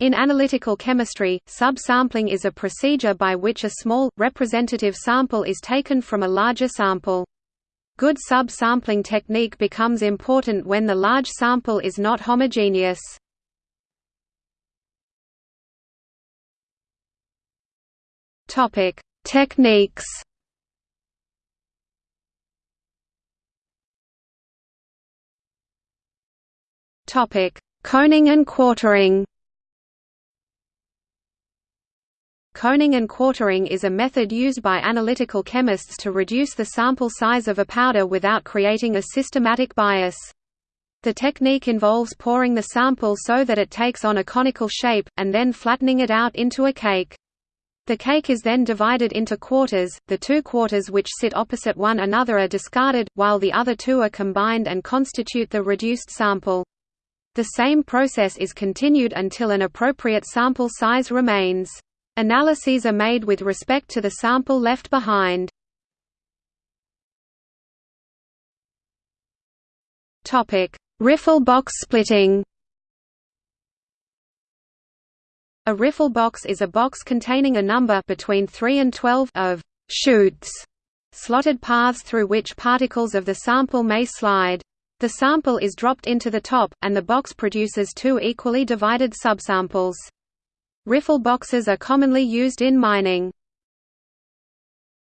In analytical chemistry, subsampling is a procedure by which a small, representative sample is taken from a larger sample. Good subsampling technique becomes important when the large sample is not homogeneous. Techniques Coning and quartering Coning and quartering is a method used by analytical chemists to reduce the sample size of a powder without creating a systematic bias. The technique involves pouring the sample so that it takes on a conical shape, and then flattening it out into a cake. The cake is then divided into quarters, the two quarters which sit opposite one another are discarded, while the other two are combined and constitute the reduced sample. The same process is continued until an appropriate sample size remains. Analyses are made with respect to the sample left behind. Riffle box splitting A riffle box is a box containing a number between 3 and 12 of «chutes» slotted paths through which particles of the sample may slide. The sample is dropped into the top, and the box produces two equally divided subsamples. Riffle boxes are commonly used in mining.